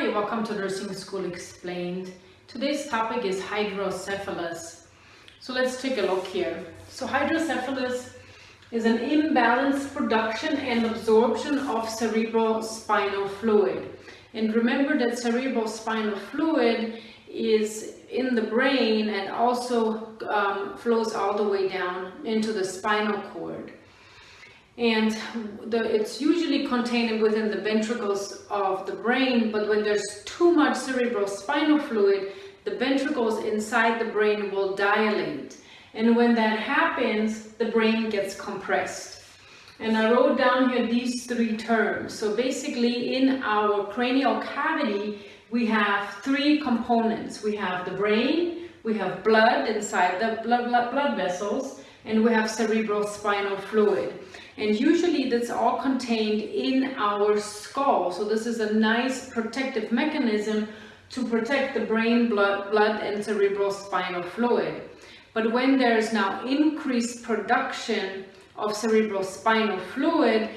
Hi, welcome to Nursing School Explained. Today's topic is hydrocephalus. So let's take a look here. So hydrocephalus is an imbalanced production and absorption of cerebral spinal fluid. And remember that cerebral spinal fluid is in the brain and also um, flows all the way down into the spinal cord and the, it's usually contained within the ventricles of the brain but when there's too much cerebral spinal fluid the ventricles inside the brain will dilate. And when that happens the brain gets compressed. And I wrote down here these three terms. So basically in our cranial cavity we have three components. We have the brain we have blood inside the blood, blood, blood vessels and we have cerebral spinal fluid and usually that's all contained in our skull. So this is a nice protective mechanism to protect the brain blood blood and cerebral spinal fluid. But when there's now increased production of cerebral spinal fluid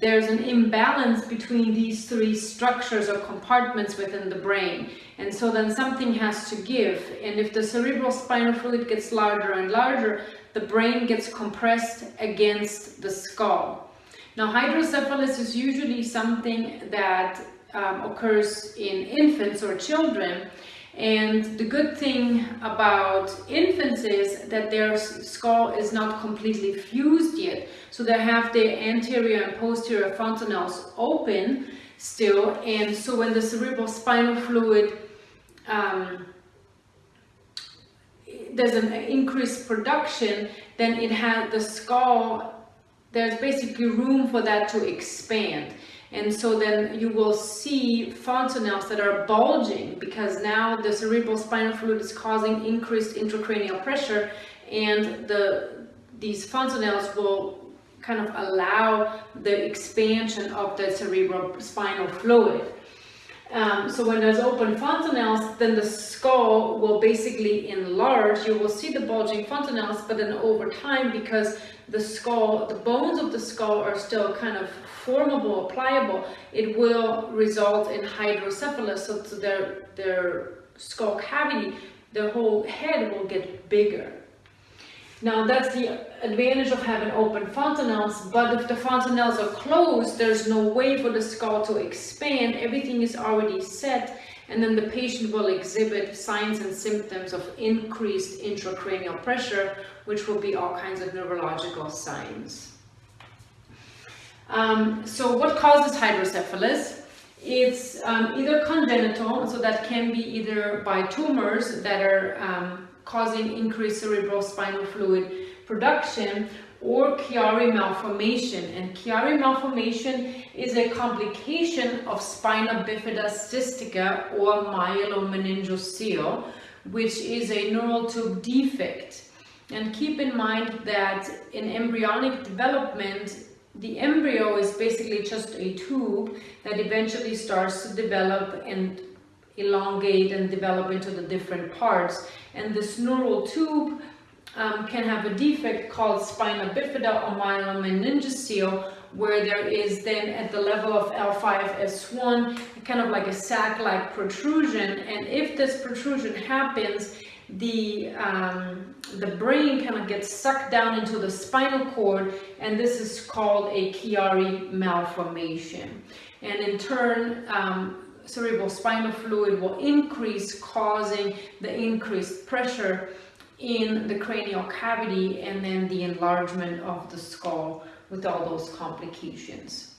there's an imbalance between these three structures or compartments within the brain. And so then something has to give. And if the cerebral spinal fluid gets larger and larger, the brain gets compressed against the skull. Now, hydrocephalus is usually something that um, occurs in infants or children. And the good thing about infants is that their skull is not completely fused yet. So they have the anterior and posterior fontanelles open still. And so when the cerebral spinal fluid um, there's an increased production, then it has the skull, there's basically room for that to expand. And so then you will see fontanelles that are bulging because now the cerebral spinal fluid is causing increased intracranial pressure and the these fontanelles will kind of allow the expansion of the cerebral spinal fluid. Um, so when there's open fontanelles, then the skull will basically enlarge. You will see the bulging fontanelles, but then over time, because the skull, the bones of the skull are still kind of formable, pliable, it will result in hydrocephalus. So their, their skull cavity, their whole head will get bigger. Now that's the advantage of having open fontanelles, but if the fontanelles are closed, there's no way for the skull to expand, everything is already set, and then the patient will exhibit signs and symptoms of increased intracranial pressure, which will be all kinds of neurological signs. Um, so what causes hydrocephalus? It's um, either congenital, so that can be either by tumors that are um, causing increased cerebral spinal fluid production or Chiari malformation. And Chiari malformation is a complication of spina bifida cystica or myelomeningocele, which is a neural tube defect. And keep in mind that in embryonic development, the embryo is basically just a tube that eventually starts to develop and elongate and develop into the different parts. And this neural tube um, can have a defect called spina bifida or myelomeningocele, where there is then at the level of L5S1, kind of like a sac-like protrusion. And if this protrusion happens, the um, the brain kind of gets sucked down into the spinal cord and this is called a Chiari malformation and in turn um, cerebral spinal fluid will increase, causing the increased pressure in the cranial cavity and then the enlargement of the skull with all those complications.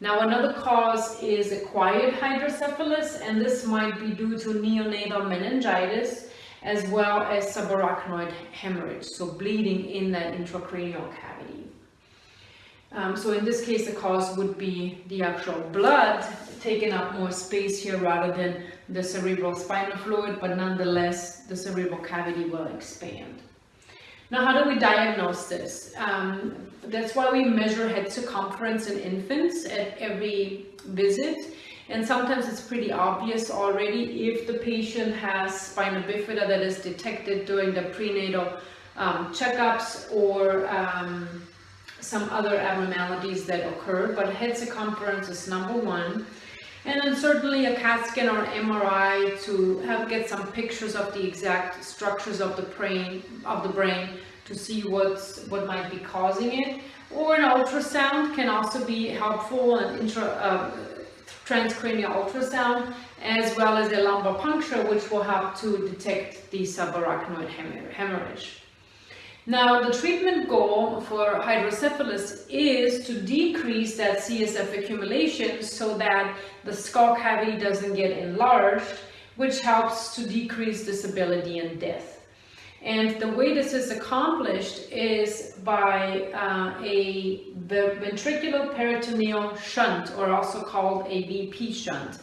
Now another cause is acquired hydrocephalus and this might be due to neonatal meningitis as well as subarachnoid hemorrhage, so bleeding in that intracranial cavity. Um, so in this case, the cause would be the actual blood taking up more space here rather than the cerebral spinal fluid, but nonetheless, the cerebral cavity will expand. Now, how do we diagnose this? Um, that's why we measure head circumference in infants at every visit. And sometimes it's pretty obvious already if the patient has spina bifida that is detected during the prenatal um, checkups or um, some other abnormalities that occur, but head circumference is number one. And then certainly a CAT scan or MRI to have get some pictures of the exact structures of the brain of the brain to see what's what might be causing it. Or an ultrasound can also be helpful, an intra, uh, transcranial ultrasound, as well as a lumbar puncture, which will help to detect the subarachnoid hemorrhage. Now, the treatment goal for hydrocephalus is to decrease that CSF accumulation so that the skull cavity doesn't get enlarged, which helps to decrease disability and death. And the way this is accomplished is by uh, a the ventricular peritoneal shunt, or also called a VP shunt.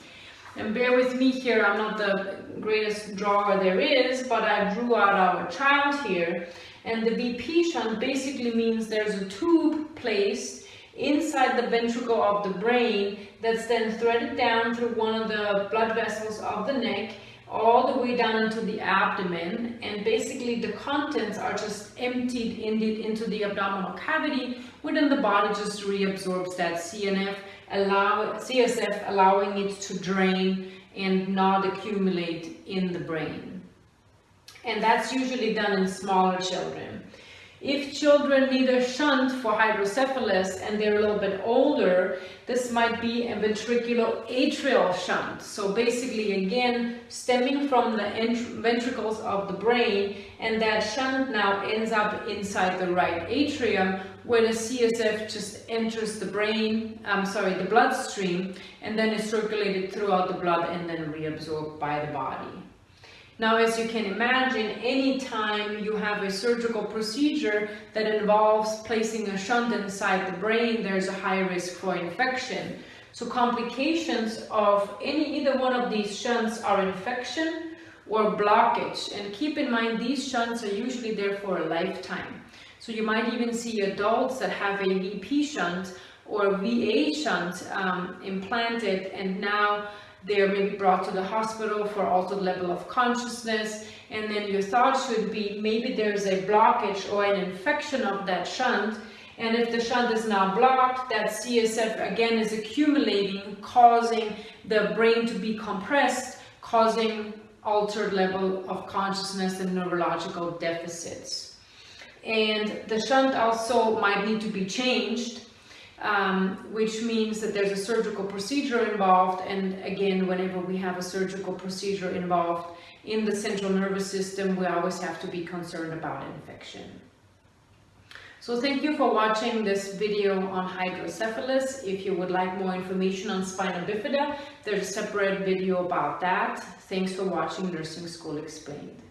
And bear with me here, I'm not the greatest drawer there is, but I drew out our child here. And the VP shunt basically means there's a tube placed inside the ventricle of the brain that's then threaded down through one of the blood vessels of the neck all the way down into the abdomen and basically the contents are just emptied into the abdominal cavity within the body just reabsorbs that CNF allow CSF allowing it to drain and not accumulate in the brain and that's usually done in smaller children. If children need a shunt for hydrocephalus and they're a little bit older, this might be a ventricular atrial shunt. So basically, again, stemming from the ventricles of the brain, and that shunt now ends up inside the right atrium, where the CSF just enters the brain, I'm sorry, the bloodstream, and then is circulated throughout the blood and then reabsorbed by the body. Now, as you can imagine, any time you have a surgical procedure that involves placing a shunt inside the brain, there's a high risk for infection. So complications of any either one of these shunts are infection or blockage. And keep in mind, these shunts are usually there for a lifetime. So you might even see adults that have a VP shunt or VA shunt um, implanted and now they're maybe brought to the hospital for altered level of consciousness. And then your thought should be maybe there's a blockage or an infection of that shunt. And if the shunt is now blocked that CSF again is accumulating causing the brain to be compressed causing altered level of consciousness and neurological deficits. And the shunt also might need to be changed um, which means that there's a surgical procedure involved. And again, whenever we have a surgical procedure involved in the central nervous system, we always have to be concerned about infection. So thank you for watching this video on hydrocephalus. If you would like more information on spina bifida, there's a separate video about that. Thanks for watching Nursing School Explained.